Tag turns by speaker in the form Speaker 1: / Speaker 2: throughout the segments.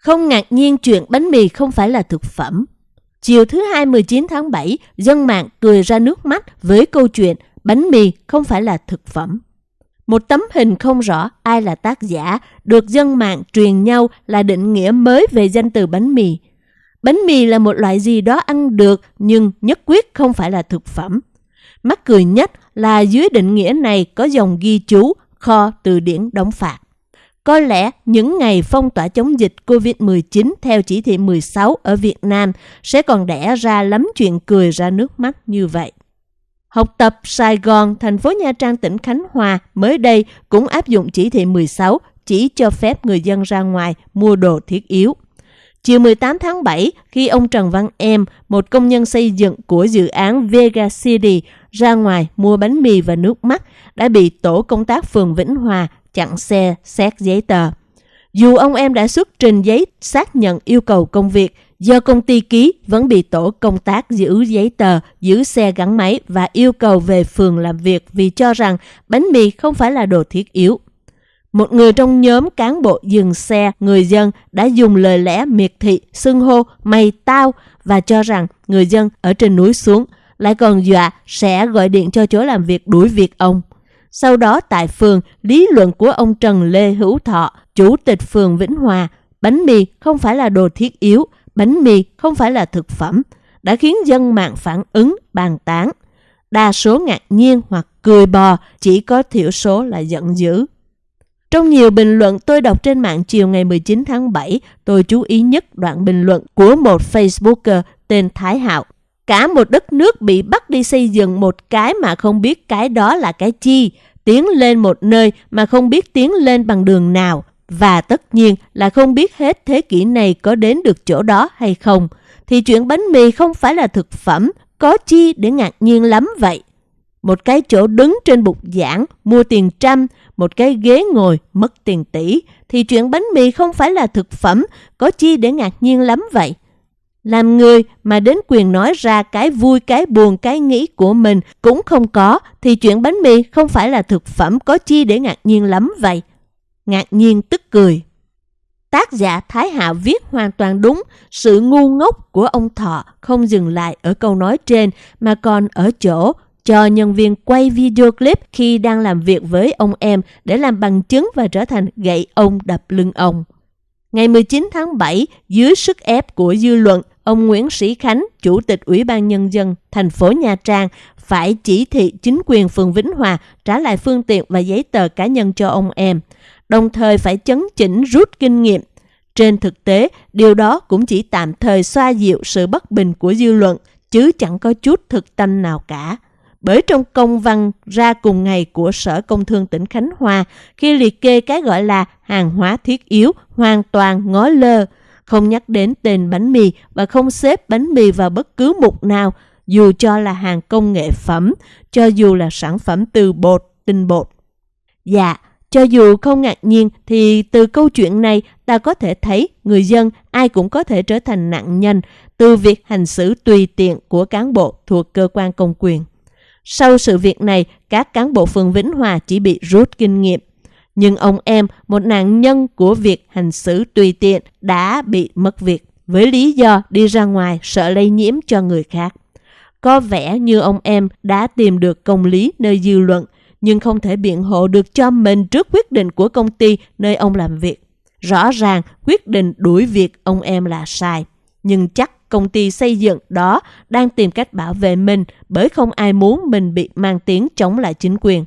Speaker 1: Không ngạc nhiên chuyện bánh mì không phải là thực phẩm. Chiều thứ hai 19 tháng 7, dân mạng cười ra nước mắt với câu chuyện bánh mì không phải là thực phẩm. Một tấm hình không rõ ai là tác giả được dân mạng truyền nhau là định nghĩa mới về danh từ bánh mì. Bánh mì là một loại gì đó ăn được nhưng nhất quyết không phải là thực phẩm. Mắc cười nhất là dưới định nghĩa này có dòng ghi chú kho từ điển đóng phạt. Có lẽ những ngày phong tỏa chống dịch COVID-19 theo chỉ thị 16 ở Việt Nam sẽ còn đẻ ra lắm chuyện cười ra nước mắt như vậy. Học tập Sài Gòn, thành phố Nha Trang, tỉnh Khánh Hòa mới đây cũng áp dụng chỉ thị 16 chỉ cho phép người dân ra ngoài mua đồ thiết yếu. Chiều 18 tháng 7, khi ông Trần Văn Em, một công nhân xây dựng của dự án Vega City, ra ngoài mua bánh mì và nước mắt, đã bị tổ công tác phường Vĩnh Hòa chặn xe xét giấy tờ. Dù ông em đã xuất trình giấy xác nhận yêu cầu công việc, do công ty ký vẫn bị tổ công tác giữ giấy tờ, giữ xe gắn máy và yêu cầu về phường làm việc vì cho rằng bánh mì không phải là đồ thiết yếu. Một người trong nhóm cán bộ dừng xe, người dân đã dùng lời lẽ miệt thị, xưng hô, mày tao và cho rằng người dân ở trên núi xuống, lại còn dọa sẽ gọi điện cho chỗ làm việc đuổi việc ông. Sau đó tại phường, lý luận của ông Trần Lê Hữu Thọ, chủ tịch phường Vĩnh Hòa, bánh mì không phải là đồ thiết yếu, bánh mì không phải là thực phẩm, đã khiến dân mạng phản ứng bàn tán. Đa số ngạc nhiên hoặc cười bò, chỉ có thiểu số là giận dữ. Trong nhiều bình luận tôi đọc trên mạng chiều ngày 19 tháng 7, tôi chú ý nhất đoạn bình luận của một Facebooker tên Thái Hạo. Cả một đất nước bị bắt đi xây dựng một cái mà không biết cái đó là cái chi, tiến lên một nơi mà không biết tiến lên bằng đường nào, và tất nhiên là không biết hết thế kỷ này có đến được chỗ đó hay không, thì chuyện bánh mì không phải là thực phẩm, có chi để ngạc nhiên lắm vậy. Một cái chỗ đứng trên bục giảng, mua tiền trăm, một cái ghế ngồi, mất tiền tỷ, thì chuyện bánh mì không phải là thực phẩm, có chi để ngạc nhiên lắm vậy. Làm người mà đến quyền nói ra cái vui, cái buồn, cái nghĩ của mình cũng không có, thì chuyện bánh mì không phải là thực phẩm có chi để ngạc nhiên lắm vậy. Ngạc nhiên tức cười. Tác giả Thái Hạ viết hoàn toàn đúng, sự ngu ngốc của ông Thọ không dừng lại ở câu nói trên mà còn ở chỗ cho nhân viên quay video clip khi đang làm việc với ông em để làm bằng chứng và trở thành gậy ông đập lưng ông. Ngày 19 tháng 7, dưới sức ép của dư luận, ông Nguyễn Sĩ Khánh, Chủ tịch Ủy ban Nhân dân thành phố Nha Trang, phải chỉ thị chính quyền phường Vĩnh Hòa trả lại phương tiện và giấy tờ cá nhân cho ông em, đồng thời phải chấn chỉnh rút kinh nghiệm. Trên thực tế, điều đó cũng chỉ tạm thời xoa dịu sự bất bình của dư luận, chứ chẳng có chút thực tâm nào cả bởi trong công văn ra cùng ngày của Sở Công Thương tỉnh Khánh Hòa khi liệt kê cái gọi là hàng hóa thiết yếu hoàn toàn ngó lơ, không nhắc đến tên bánh mì và không xếp bánh mì vào bất cứ mục nào, dù cho là hàng công nghệ phẩm, cho dù là sản phẩm từ bột, tinh bột. Dạ, cho dù không ngạc nhiên thì từ câu chuyện này ta có thể thấy người dân ai cũng có thể trở thành nạn nhân từ việc hành xử tùy tiện của cán bộ thuộc cơ quan công quyền. Sau sự việc này, các cán bộ phường Vĩnh Hòa chỉ bị rút kinh nghiệm. Nhưng ông em, một nạn nhân của việc hành xử tùy tiện, đã bị mất việc với lý do đi ra ngoài sợ lây nhiễm cho người khác. Có vẻ như ông em đã tìm được công lý nơi dư luận, nhưng không thể biện hộ được cho mình trước quyết định của công ty nơi ông làm việc. Rõ ràng quyết định đuổi việc ông em là sai, nhưng chắc công ty xây dựng đó đang tìm cách bảo vệ mình bởi không ai muốn mình bị mang tiếng chống lại chính quyền.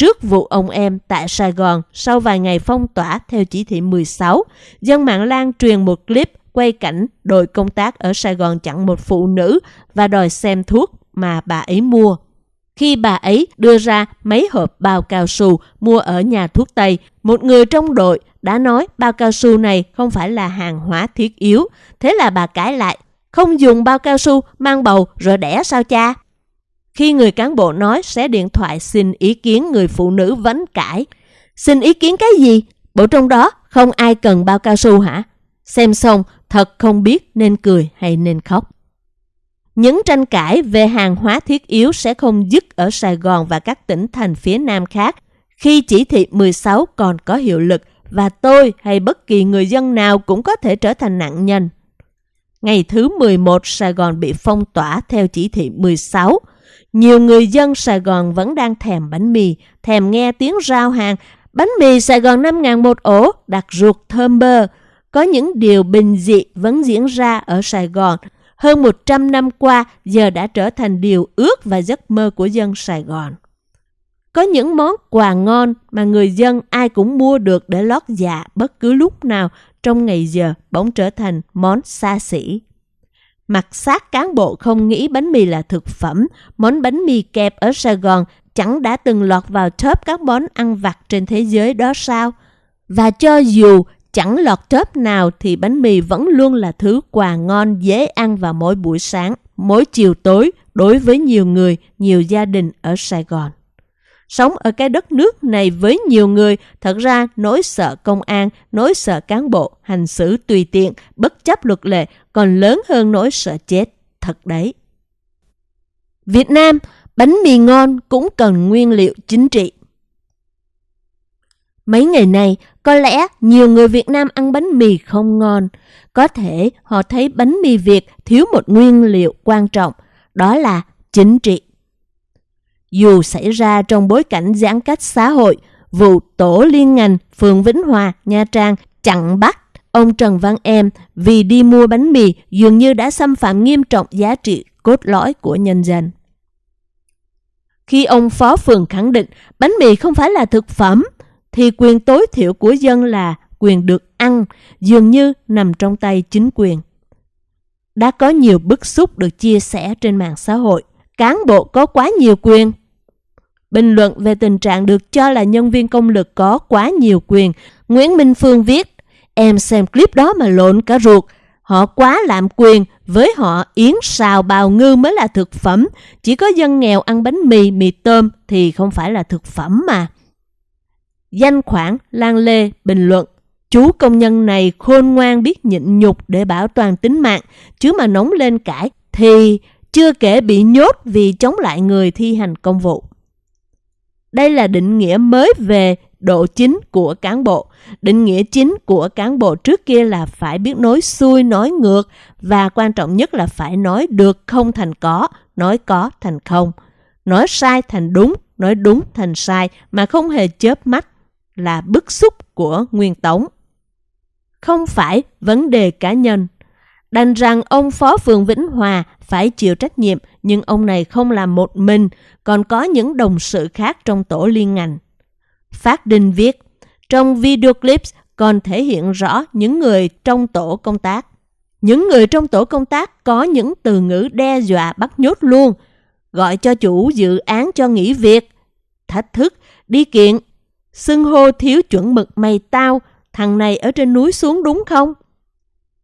Speaker 1: Trước vụ ông em tại Sài Gòn sau vài ngày phong tỏa theo chỉ thị 16, dân mạng lan truyền một clip quay cảnh đội công tác ở Sài Gòn chặn một phụ nữ và đòi xem thuốc mà bà ấy mua. Khi bà ấy đưa ra mấy hộp bao cao su mua ở nhà thuốc Tây, một người trong đội đã nói bao cao su này không phải là hàng hóa thiết yếu. Thế là bà cãi lại, không dùng bao cao su mang bầu rồi đẻ sao cha? Khi người cán bộ nói sẽ điện thoại xin ý kiến người phụ nữ vấn cãi. Xin ý kiến cái gì? Bộ trong đó không ai cần bao cao su hả? Xem xong thật không biết nên cười hay nên khóc. Những tranh cãi về hàng hóa thiết yếu sẽ không dứt ở Sài Gòn và các tỉnh thành phía Nam khác khi chỉ thị 16 còn có hiệu lực và tôi hay bất kỳ người dân nào cũng có thể trở thành nạn nhân. Ngày thứ 11, Sài Gòn bị phong tỏa theo chỉ thị 16. Nhiều người dân Sài Gòn vẫn đang thèm bánh mì, thèm nghe tiếng rao hàng. Bánh mì Sài Gòn 5.000 một ổ, đặc ruột thơm bơ. Có những điều bình dị vẫn diễn ra ở Sài Gòn. Hơn 100 năm qua, giờ đã trở thành điều ước và giấc mơ của dân Sài Gòn. Có những món quà ngon mà người dân ai cũng mua được để lót dạ bất cứ lúc nào trong ngày giờ bỗng trở thành món xa xỉ. Mặt xác cán bộ không nghĩ bánh mì là thực phẩm, món bánh mì kẹp ở Sài Gòn chẳng đã từng lọt vào top các món ăn vặt trên thế giới đó sao? Và cho dù chẳng lọt top nào thì bánh mì vẫn luôn là thứ quà ngon dễ ăn vào mỗi buổi sáng, mỗi chiều tối đối với nhiều người, nhiều gia đình ở Sài Gòn. Sống ở cái đất nước này với nhiều người, thật ra nỗi sợ công an, nỗi sợ cán bộ, hành xử tùy tiện, bất chấp luật lệ còn lớn hơn nỗi sợ chết, thật đấy. Việt Nam, bánh mì ngon cũng cần nguyên liệu chính trị. Mấy ngày này, có lẽ nhiều người Việt Nam ăn bánh mì không ngon. Có thể họ thấy bánh mì Việt thiếu một nguyên liệu quan trọng, đó là chính trị. Dù xảy ra trong bối cảnh giãn cách xã hội, vụ tổ liên ngành phường Vĩnh Hòa, Nha Trang chặn bắt ông Trần Văn Em vì đi mua bánh mì dường như đã xâm phạm nghiêm trọng giá trị cốt lõi của nhân dân. Khi ông Phó Phường khẳng định bánh mì không phải là thực phẩm, thì quyền tối thiểu của dân là quyền được ăn, dường như nằm trong tay chính quyền. Đã có nhiều bức xúc được chia sẻ trên mạng xã hội. Cán bộ có quá nhiều quyền, Bình luận về tình trạng được cho là nhân viên công lực có quá nhiều quyền, Nguyễn Minh Phương viết, em xem clip đó mà lộn cả ruột, họ quá lạm quyền, với họ yến xào bào ngư mới là thực phẩm, chỉ có dân nghèo ăn bánh mì, mì tôm thì không phải là thực phẩm mà. Danh khoản Lan Lê bình luận, chú công nhân này khôn ngoan biết nhịn nhục để bảo toàn tính mạng, chứ mà nóng lên cãi thì chưa kể bị nhốt vì chống lại người thi hành công vụ. Đây là định nghĩa mới về độ chính của cán bộ. Định nghĩa chính của cán bộ trước kia là phải biết nói xuôi, nói ngược và quan trọng nhất là phải nói được không thành có, nói có thành không. Nói sai thành đúng, nói đúng thành sai mà không hề chớp mắt là bức xúc của Nguyên Tống. Không phải vấn đề cá nhân. Đành rằng ông Phó Phường Vĩnh Hòa phải chịu trách nhiệm, nhưng ông này không làm một mình, còn có những đồng sự khác trong tổ liên ngành. Phát Đinh viết, trong video clips còn thể hiện rõ những người trong tổ công tác. Những người trong tổ công tác có những từ ngữ đe dọa bắt nhốt luôn, gọi cho chủ dự án cho nghỉ việc, thách thức, đi kiện, xưng hô thiếu chuẩn mực mày tao, thằng này ở trên núi xuống đúng không?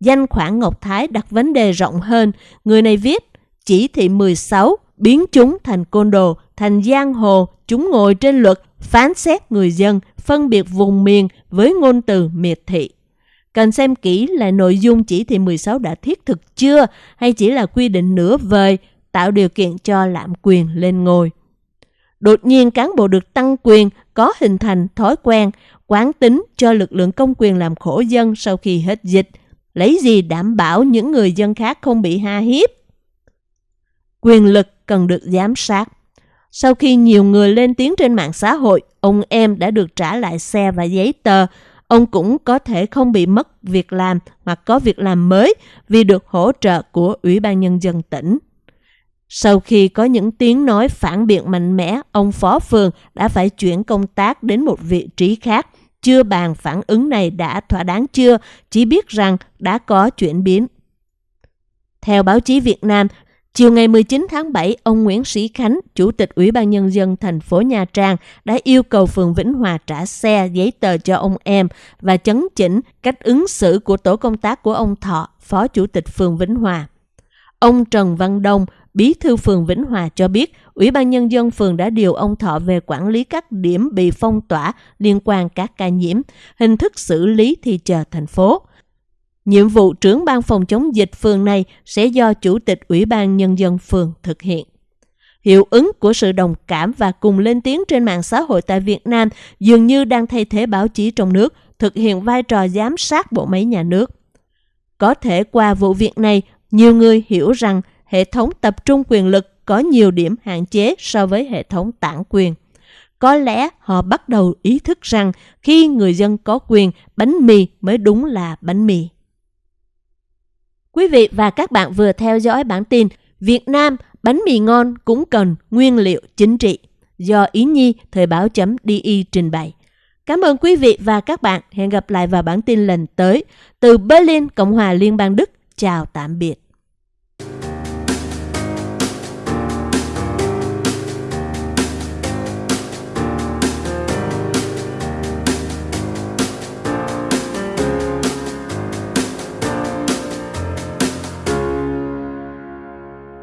Speaker 1: Danh khoản Ngọc Thái đặt vấn đề rộng hơn, người này viết chỉ thị 16 biến chúng thành côn đồ, thành giang hồ, chúng ngồi trên luật, phán xét người dân, phân biệt vùng miền với ngôn từ miệt thị. Cần xem kỹ là nội dung chỉ thị 16 đã thiết thực chưa hay chỉ là quy định nửa vời, tạo điều kiện cho lạm quyền lên ngôi. Đột nhiên cán bộ được tăng quyền có hình thành thói quen, quán tính cho lực lượng công quyền làm khổ dân sau khi hết dịch, lấy gì đảm bảo những người dân khác không bị ha hiếp. Quyền lực cần được giám sát. Sau khi nhiều người lên tiếng trên mạng xã hội, ông em đã được trả lại xe và giấy tờ. Ông cũng có thể không bị mất việc làm hoặc có việc làm mới vì được hỗ trợ của Ủy ban Nhân dân tỉnh. Sau khi có những tiếng nói phản biện mạnh mẽ, ông Phó Phường đã phải chuyển công tác đến một vị trí khác. Chưa bàn phản ứng này đã thỏa đáng chưa, chỉ biết rằng đã có chuyển biến. Theo báo chí Việt Nam, Chiều ngày 19 tháng 7, ông Nguyễn Sĩ Khánh, Chủ tịch Ủy ban Nhân dân thành phố Nha Trang đã yêu cầu phường Vĩnh Hòa trả xe, giấy tờ cho ông em và chấn chỉnh cách ứng xử của tổ công tác của ông Thọ, Phó Chủ tịch phường Vĩnh Hòa. Ông Trần Văn Đông, Bí thư phường Vĩnh Hòa cho biết, Ủy ban Nhân dân phường đã điều ông Thọ về quản lý các điểm bị phong tỏa liên quan các ca nhiễm, hình thức xử lý thì chờ thành phố. Nhiệm vụ trưởng ban phòng chống dịch phường này sẽ do Chủ tịch Ủy ban Nhân dân phường thực hiện. Hiệu ứng của sự đồng cảm và cùng lên tiếng trên mạng xã hội tại Việt Nam dường như đang thay thế báo chí trong nước, thực hiện vai trò giám sát bộ máy nhà nước. Có thể qua vụ việc này, nhiều người hiểu rằng hệ thống tập trung quyền lực có nhiều điểm hạn chế so với hệ thống tản quyền. Có lẽ họ bắt đầu ý thức rằng khi người dân có quyền, bánh mì mới đúng là bánh mì. Quý vị và các bạn vừa theo dõi bản tin Việt Nam bánh mì ngon cũng cần nguyên liệu chính trị do Ý Nhi Thời báo chấm DI trình bày. Cảm ơn quý vị và các bạn. Hẹn gặp lại vào bản tin lần tới. Từ Berlin, Cộng hòa Liên bang Đức. Chào tạm biệt.